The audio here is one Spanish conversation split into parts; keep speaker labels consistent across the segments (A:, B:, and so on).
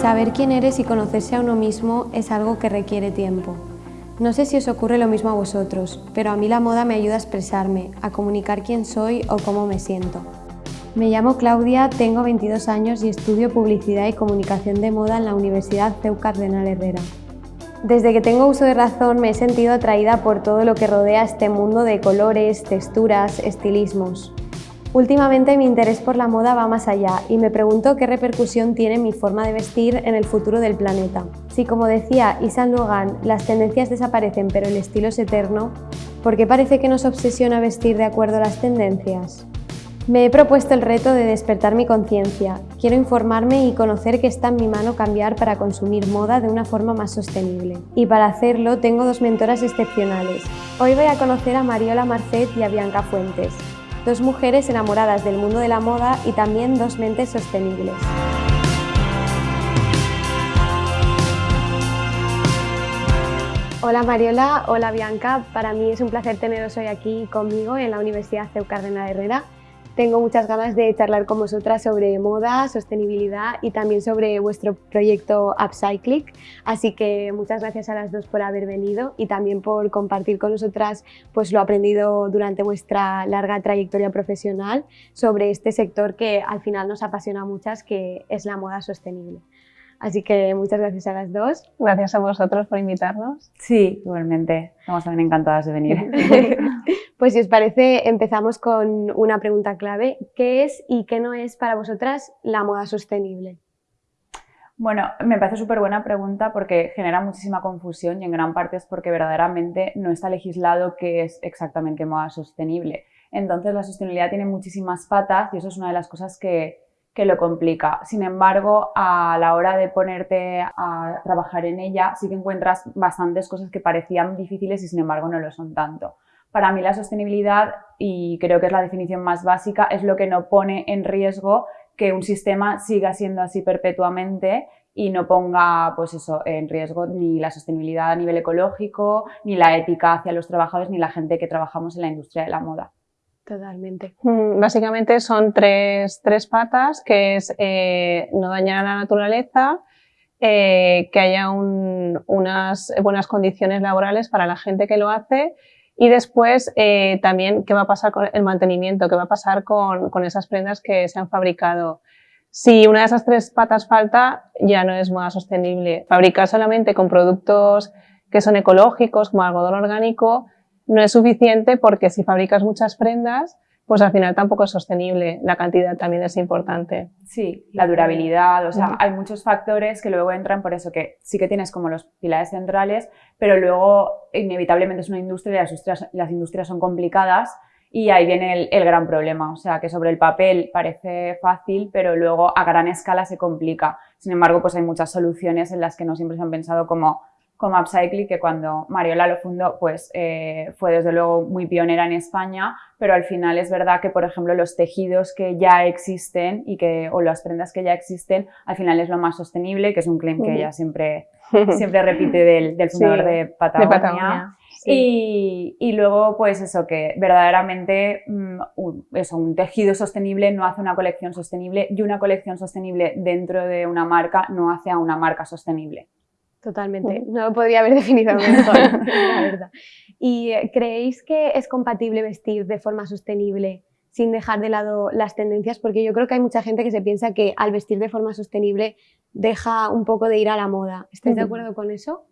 A: Saber quién eres y conocerse a uno mismo es algo que requiere tiempo. No sé si os ocurre lo mismo a vosotros, pero a mí la moda me ayuda a expresarme, a comunicar quién soy o cómo me siento. Me llamo Claudia, tengo 22 años y estudio Publicidad y Comunicación de Moda en la Universidad CEU Cardenal Herrera. Desde que tengo uso de razón me he sentido atraída por todo lo que rodea este mundo de colores, texturas, estilismos. Últimamente mi interés por la moda va más allá y me pregunto qué repercusión tiene mi forma de vestir en el futuro del planeta. Si como decía Isan Logan, las tendencias desaparecen pero el estilo es eterno, ¿por qué parece que nos obsesiona vestir de acuerdo a las tendencias? Me he propuesto el reto de despertar mi conciencia. Quiero informarme y conocer que está en mi mano cambiar para consumir moda de una forma más sostenible. Y para hacerlo tengo dos mentoras excepcionales. Hoy voy a conocer a Mariola Marcet y a Bianca Fuentes, dos mujeres enamoradas del mundo de la moda y también dos mentes sostenibles. Hola Mariola, hola Bianca, para mí es un placer teneros hoy aquí conmigo en la Universidad CEU Cardenal Herrera. Tengo muchas ganas de charlar con vosotras sobre moda, sostenibilidad y también sobre vuestro proyecto Upcycling. Así que muchas gracias a las dos por haber venido y también por compartir con nosotras pues, lo aprendido durante vuestra larga trayectoria profesional sobre este sector que al final nos apasiona a muchas, que es la moda sostenible. Así que muchas gracias a las dos.
B: Gracias a vosotros por invitarnos.
C: Sí, igualmente. Estamos también encantadas de venir.
A: pues si os parece, empezamos con una pregunta clave. ¿Qué es y qué no es para vosotras la moda sostenible?
C: Bueno, me parece súper buena pregunta porque genera muchísima confusión y en gran parte es porque verdaderamente no está legislado qué es exactamente moda sostenible. Entonces la sostenibilidad tiene muchísimas patas y eso es una de las cosas que, que lo complica. Sin embargo, a la hora de ponerte a trabajar en ella, sí que encuentras bastantes cosas que parecían difíciles y sin embargo no lo son tanto. Para mí la sostenibilidad, y creo que es la definición más básica, es lo que no pone en riesgo que un sistema siga siendo así perpetuamente y no ponga pues eso, en riesgo ni la sostenibilidad a nivel ecológico, ni la ética hacia los trabajadores, ni la gente que trabajamos en la industria de la moda.
A: Totalmente.
B: Mm, básicamente son tres, tres patas, que es eh, no dañar a la naturaleza, eh, que haya unas buenas condiciones laborales para la gente que lo hace y después eh, también qué va a pasar con el mantenimiento, qué va a pasar con, con esas prendas que se han fabricado. Si una de esas tres patas falta, ya no es moda sostenible. Fabricar solamente con productos que son ecológicos, como algodón orgánico, no es suficiente porque si fabricas muchas prendas, pues al final tampoco es sostenible. La cantidad también es importante.
C: Sí, la durabilidad, o sea, hay muchos factores que luego entran por eso que sí que tienes como los pilares centrales, pero luego inevitablemente es una industria y las industrias, las industrias son complicadas y ahí viene el, el, gran problema, o sea, que sobre el papel parece fácil, pero luego a gran escala se complica. Sin embargo, pues hay muchas soluciones en las que no siempre se han pensado como como Upcycling, que cuando Mariola lo fundó, pues eh, fue desde luego muy pionera en España, pero al final es verdad que, por ejemplo, los tejidos que ya existen y que, o las prendas que ya existen, al final es lo más sostenible, que es un claim que ella siempre, siempre repite del, del fundador de Patagonia. Y, y, luego, pues eso, que verdaderamente mm, un, eso, un tejido sostenible no hace una colección sostenible y una colección sostenible dentro de una marca no hace a una marca sostenible.
A: Totalmente, no lo podría haber definido mejor, la verdad. ¿Y creéis que es compatible vestir de forma sostenible sin dejar de lado las tendencias? Porque yo creo que hay mucha gente que se piensa que al vestir de forma sostenible deja un poco de ir a la moda. ¿Estáis de acuerdo con eso?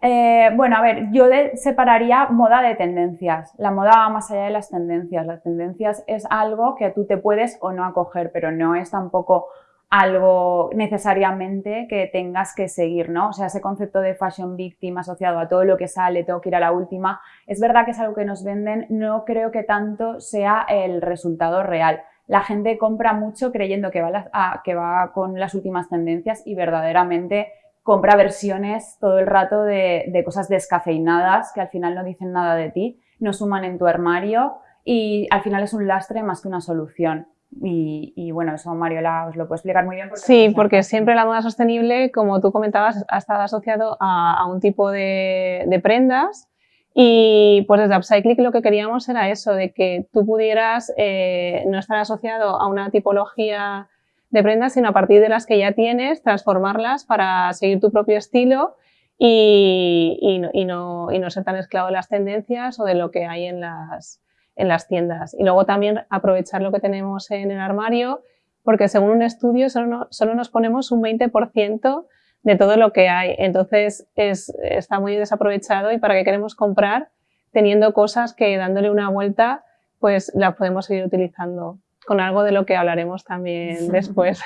C: Eh, bueno, a ver, yo separaría moda de tendencias. La moda va más allá de las tendencias. Las tendencias es algo que tú te puedes o no acoger, pero no es tampoco algo necesariamente que tengas que seguir, ¿no? O sea, ese concepto de fashion victim asociado a todo lo que sale, tengo que ir a la última, es verdad que es algo que nos venden, no creo que tanto sea el resultado real. La gente compra mucho creyendo que va, que va con las últimas tendencias y verdaderamente compra versiones todo el rato de, de cosas descafeinadas que al final no dicen nada de ti, no suman en tu armario y al final es un lastre más que una solución. Y, bueno, eso Mariola os lo puede explicar muy bien.
B: sí, porque siempre la moda sostenible, como tú comentabas, ha estado asociado a, un tipo de, prendas y pues desde Upcycling lo que queríamos era eso, de que tú pudieras eh, no estar asociado a una tipología de prendas, sino a partir de las que ya tienes, transformarlas para seguir tu propio estilo y, y, no, y no, ser tan esclavo de las tendencias o de lo que hay en las, en las tiendas. Y luego también aprovechar lo que tenemos en el armario, porque según un estudio solo, solo nos ponemos un 20% de todo lo que hay. Entonces es, está muy desaprovechado y para qué queremos comprar teniendo cosas que dándole una vuelta pues las podemos seguir utilizando con algo de lo que hablaremos también después.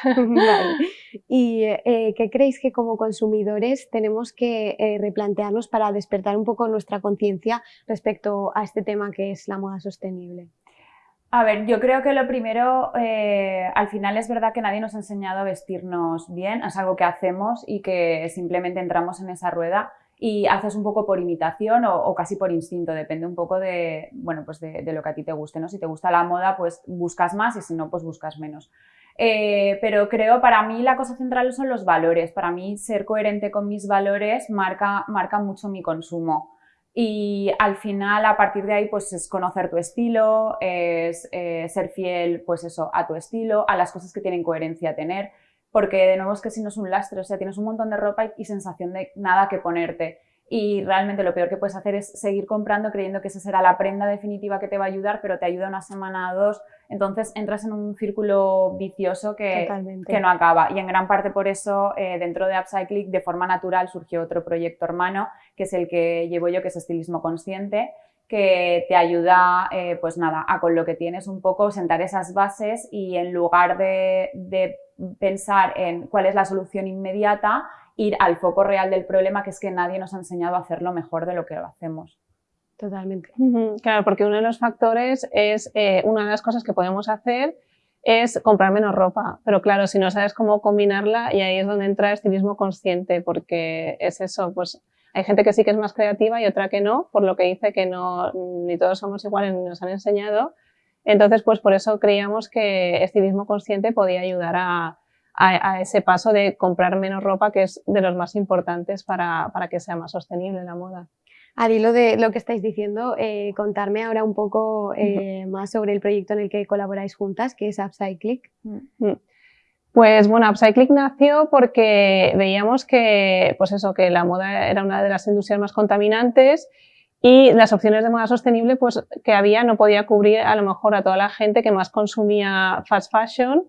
A: ¿Y eh, qué creéis que como consumidores tenemos que eh, replantearnos para despertar un poco nuestra conciencia respecto a este tema que es la moda sostenible?
C: A ver, yo creo que lo primero, eh, al final es verdad que nadie nos ha enseñado a vestirnos bien, es algo que hacemos y que simplemente entramos en esa rueda y haces un poco por imitación o, casi por instinto, depende un poco de, bueno, pues de, lo que a ti te guste, ¿no? Si te gusta la moda, pues buscas más y si no, pues buscas menos. Eh, pero creo, para mí la cosa central son los valores. Para mí ser coherente con mis valores marca, marca mucho mi consumo. Y al final, a partir de ahí, pues es conocer tu estilo, es eh, ser fiel, pues eso, a tu estilo, a las cosas que tienen coherencia a tener porque de nuevo es que si no es un lastre, o sea, tienes un montón de ropa y, sensación de nada que ponerte. Y realmente lo peor que puedes hacer es seguir comprando creyendo que esa será la prenda definitiva que te va a ayudar, pero te ayuda una semana o dos. Entonces entras en un círculo vicioso que, que no acaba. Y en gran parte por eso, eh, dentro de Upcycling, de forma natural surgió otro proyecto hermano, que es el que llevo yo, que es estilismo consciente, que te ayuda, eh, pues nada, a con lo que tienes un poco sentar esas bases y en lugar de, de pensar en cuál es la solución inmediata, ir al foco real del problema, que es que nadie nos ha enseñado a hacerlo mejor de lo que lo hacemos.
A: Totalmente.
B: Claro, porque uno de los factores es, eh, una de las cosas que podemos hacer es comprar menos ropa, pero claro, si no sabes cómo combinarla y ahí es donde entra el estilismo consciente, porque es eso, pues hay gente que sí que es más creativa y otra que no, por lo que dice que no, ni todos somos iguales ni nos han enseñado, entonces, pues por eso creíamos que estilismo consciente podía ayudar a, ese paso de comprar menos ropa, que es de los más importantes para, que sea más sostenible la moda.
A: Al hilo de lo que estáis diciendo, eh, contarme ahora un poco eh, más sobre el proyecto en el que colaboráis juntas, que es Upcyclic. Mm.
B: Pues bueno, Upcyclic nació porque veíamos que, pues eso, que la moda era una de las industrias más contaminantes y las opciones de moda sostenible pues, que había no podía cubrir a lo mejor a toda la gente que más consumía fast fashion,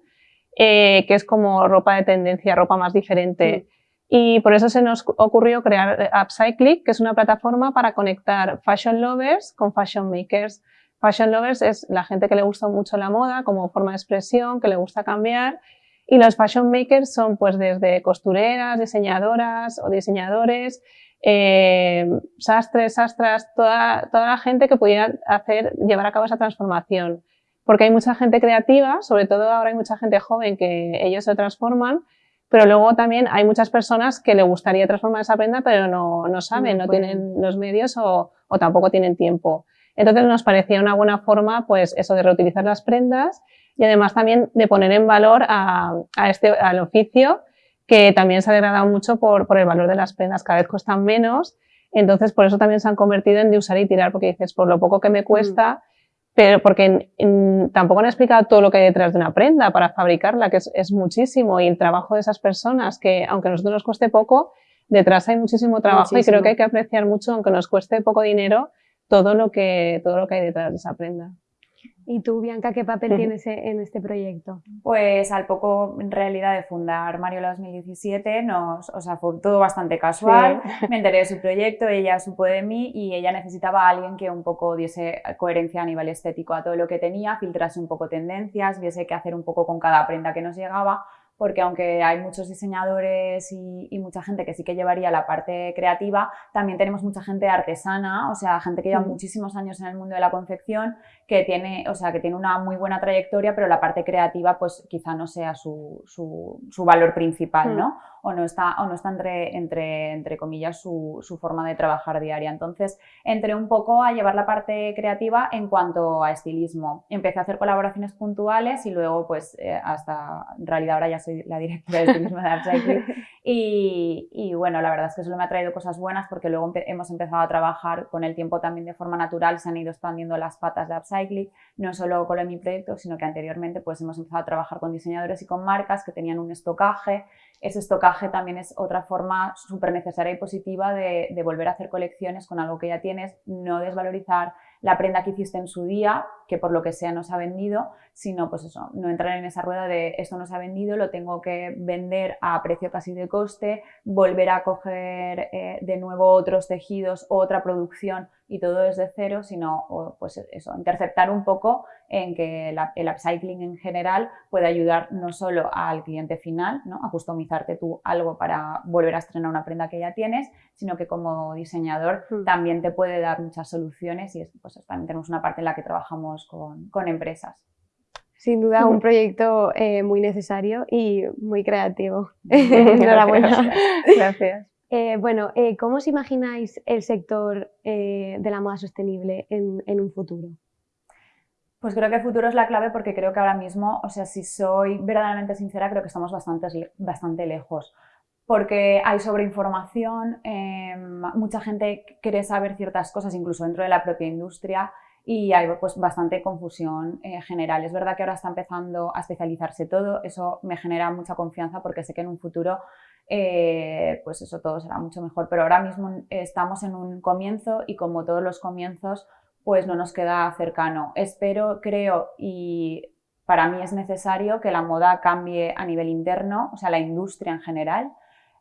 B: eh, que es como ropa de tendencia, ropa más diferente. Mm. Y por eso se nos ocurrió crear Upcyclic, que es una plataforma para conectar fashion lovers con fashion makers. Fashion lovers es la gente que le gusta mucho la moda como forma de expresión, que le gusta cambiar. Y los fashion makers son pues desde costureras, diseñadoras o diseñadores, eh, sastres, sastras, toda, toda la gente que pudiera hacer, llevar a cabo esa transformación. Porque hay mucha gente creativa, sobre todo ahora hay mucha gente joven que ellos se transforman, pero luego también hay muchas personas que le gustaría transformar esa prenda, pero no, no saben, no, tienen los medios o, o, tampoco tienen tiempo. Entonces nos parecía una buena forma, pues eso de reutilizar las prendas y además también de poner en valor a, a este, al oficio que también se ha degradado mucho por, por el valor de las prendas, cada vez cuestan menos, entonces por eso también se han convertido en de usar y tirar, porque dices, por lo poco que me cuesta, pero porque tampoco han explicado todo lo que hay detrás de una prenda para fabricarla, que es, es, muchísimo, y el trabajo de esas personas, que aunque a nosotros nos cueste poco, detrás hay muchísimo trabajo y creo que hay que apreciar mucho, aunque nos cueste poco dinero, todo lo que, todo lo que hay detrás de esa prenda.
A: ¿Y tú, Bianca, qué papel tienes en este proyecto?
C: Pues al poco, en realidad, de fundar Mariola 2017, nos, o sea, fue todo bastante casual. Me enteré de su proyecto, ella supo de mí y ella necesitaba a alguien que un poco diese coherencia a nivel estético a todo lo que tenía, filtrase un poco tendencias, viese qué hacer un poco con cada prenda que nos llegaba porque aunque hay muchos diseñadores y, mucha gente que sí que llevaría la parte creativa, también tenemos mucha gente artesana, o sea, gente que lleva muchísimos años en el mundo de la confección, que tiene, o sea, que tiene una muy buena trayectoria, pero la parte creativa pues quizá no sea su, su, valor principal, ¿no? O no está, o no está entre, entre, entre comillas, su, su, forma de trabajar diaria. Entonces, entré un poco a llevar la parte creativa en cuanto a estilismo. Empecé a hacer colaboraciones puntuales y luego, pues, eh, hasta, en realidad ahora ya soy la directora de estilismo de Upcycling Y, bueno, la verdad es que solo me ha traído cosas buenas porque luego hemos empezado a trabajar con el tiempo también de forma natural, se han ido expandiendo las patas de Upcycling, no solo con mi proyecto, sino que anteriormente pues hemos empezado a trabajar con diseñadores y con marcas que tenían un estocaje. Ese estocaje también es otra forma súper necesaria y positiva de, volver a hacer colecciones con algo que ya tienes, no desvalorizar la prenda que hiciste en su día, que por lo que sea no ha vendido, sino pues eso, no entrar en esa rueda de esto no ha vendido, lo tengo que vender a precio casi de coste, volver a coger eh, de nuevo otros tejidos, otra producción y todo desde cero, sino pues eso, interceptar un poco en que el upcycling en general puede ayudar no solo al cliente final, ¿no? a customizarte tú algo para volver a estrenar una prenda que ya tienes, sino que como diseñador hmm. también te puede dar muchas soluciones y pues también tenemos una parte en la que trabajamos con, con empresas.
A: Sin duda, un proyecto eh, muy necesario y muy creativo. Enhorabuena.
B: Gracias.
A: Eh, bueno, eh, ¿cómo os imagináis el sector eh, de la moda sostenible en, un futuro?
C: Pues creo que el futuro es la clave porque creo que ahora mismo, o sea, si soy verdaderamente sincera, creo que estamos bastante, bastante lejos. Porque hay sobreinformación, em, mucha gente quiere saber ciertas cosas, incluso dentro de la propia industria, y hay pues, bastante confusión general. Es verdad que ahora está empezando a especializarse todo, eso me genera mucha confianza porque sé que en un futuro eh, pues eso todo será mucho mejor. Pero ahora mismo estamos en un comienzo y como todos los comienzos, pues no nos queda cercano. Espero, creo y para mí es necesario que la moda cambie a nivel interno, o sea, la industria en general,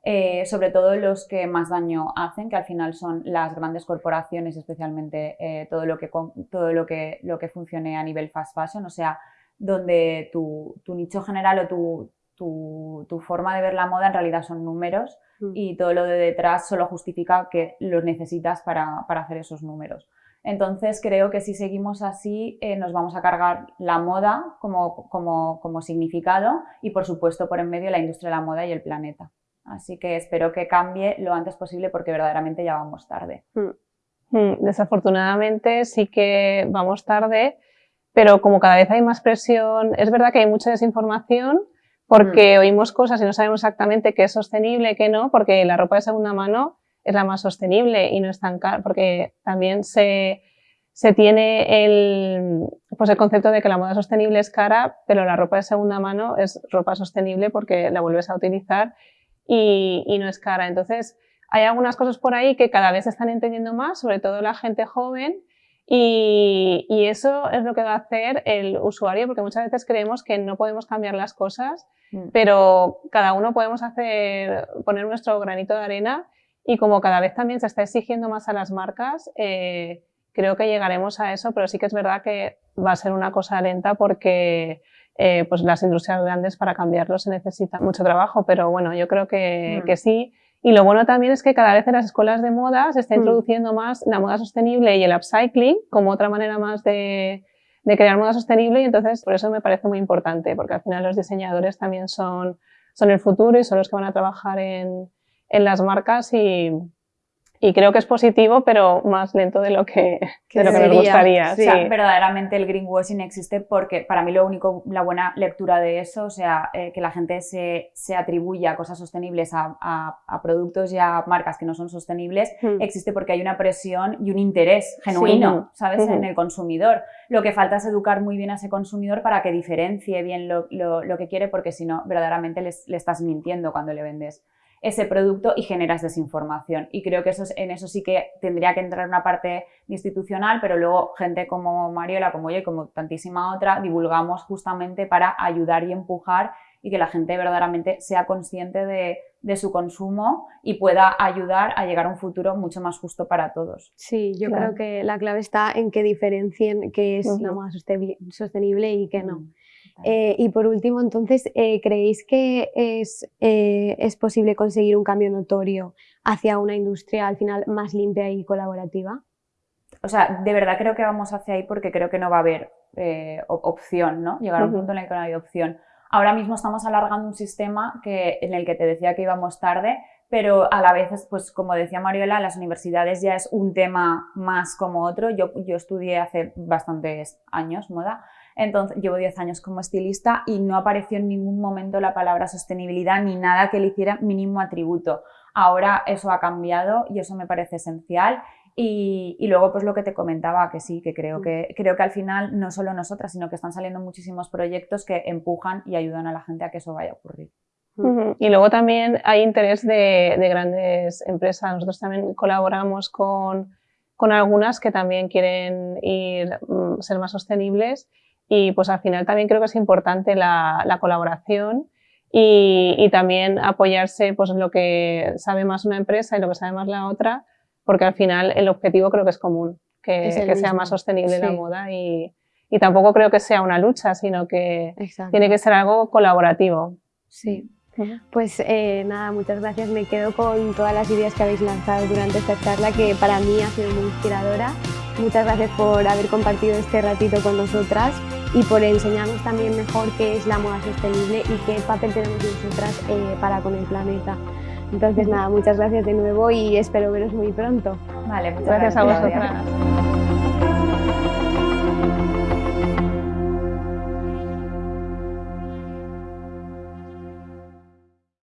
C: eh, sobre todo los que más daño hacen, que al final son las grandes corporaciones, especialmente eh, todo, lo que, todo lo, que, lo que funcione a nivel fast fashion, o sea, donde tu, tu nicho general o tu, tu, forma de ver la moda en realidad son números mm. y todo lo de detrás solo justifica que los necesitas para, hacer esos números. Entonces creo que si seguimos así eh, nos vamos a cargar la moda como, como, significado y por supuesto por en medio la industria de la moda y el planeta. Así que espero que cambie lo antes posible porque verdaderamente ya vamos tarde.
B: Mm. Mm, desafortunadamente sí que vamos tarde, pero como cada vez hay más presión, es verdad que hay mucha desinformación, porque mm. oímos cosas y no sabemos exactamente qué es sostenible, qué no, porque la ropa de segunda mano es la más sostenible y no es tan cara, porque también se, se tiene el, pues el concepto de que la moda sostenible es cara, pero la ropa de segunda mano es ropa sostenible porque la vuelves a utilizar y, y no es cara. Entonces, hay algunas cosas por ahí que cada vez se están entendiendo más, sobre todo la gente joven, y, y, eso es lo que va a hacer el usuario, porque muchas veces creemos que no podemos cambiar las cosas, mm. pero cada uno podemos hacer, poner nuestro granito de arena y como cada vez también se está exigiendo más a las marcas, eh, creo que llegaremos a eso, pero sí que es verdad que va a ser una cosa lenta porque eh, pues las industrias grandes para cambiarlo se necesita mucho trabajo, pero bueno, yo creo que, mm. que sí. Y lo bueno también es que cada vez en las escuelas de moda se está mm. introduciendo más la moda sostenible y el upcycling como otra manera más de, de crear moda sostenible y entonces por eso me parece muy importante, porque al final los diseñadores también son, son el futuro y son los que van a trabajar en, en las marcas y, y creo que es positivo, pero más lento de lo que, de lo que nos gustaría.
C: O sea, verdaderamente el greenwashing existe porque para mí lo único, la buena lectura de eso, o sea, eh, que la gente se, se atribuya cosas sostenibles a, a, productos y a marcas que no son sostenibles, hmm. existe porque hay una presión y un interés genuino, ¿sabes?, en el consumidor. Lo que falta es educar muy bien a ese consumidor para que diferencie bien lo, lo, lo que quiere, porque si no, verdaderamente le estás mintiendo cuando le vendes ese producto y generas desinformación. Y creo que eso, en eso sí que tendría que entrar una parte institucional, pero luego gente como Mariola, como yo y como tantísima otra, divulgamos justamente para ayudar y empujar y que la gente verdaderamente sea consciente de, su consumo y pueda ayudar a llegar a un futuro mucho más justo para todos.
A: Sí, yo creo que la clave está en que diferencien qué es la moda sostenible y qué no. Eh, y por último, entonces, eh, ¿creéis que es, eh, es, posible conseguir un cambio notorio hacia una industria al final más limpia y colaborativa?
C: O sea, de verdad creo que vamos hacia ahí porque creo que no va a haber opción, ¿no? Llegar a un punto en el que no hay opción. Ahora mismo estamos alargando un sistema que, en el que te decía que íbamos tarde, pero a la vez, pues como decía Mariola, las universidades ya es un tema más como otro. Yo, yo estudié hace bastantes años moda Entonces, llevo 10 años como estilista y no apareció en ningún momento la palabra sostenibilidad ni nada que le hiciera mínimo atributo. Ahora eso ha cambiado y eso me parece esencial y, luego, pues lo que te comentaba, que sí, que creo, mm. que creo que al final no solo nosotras, sino que están saliendo muchísimos proyectos que empujan y ayudan a la gente a que eso vaya a ocurrir.
B: Y luego también hay interés de, grandes empresas. Nosotros también colaboramos con, con, algunas que también quieren ir, mm, ser más sostenibles y pues al final también creo que es importante la, la colaboración y, y, también apoyarse pues lo que sabe más una empresa y lo que sabe más la otra porque al final el objetivo creo que es común, que, sea más sostenible la moda y, y, tampoco creo que sea una lucha, sino que tiene que ser algo colaborativo.
A: Sí. Pues eh, nada, muchas gracias. Me quedo con todas las ideas que habéis lanzado durante esta charla, que para mí ha sido muy inspiradora. Muchas gracias por haber compartido este ratito con nosotras y por enseñarnos también mejor qué es la moda sostenible y qué papel tenemos nosotras eh, para con el planeta. Entonces, nada, muchas gracias de nuevo y espero veros muy pronto.
C: Vale, muchas gracias, a vosotras.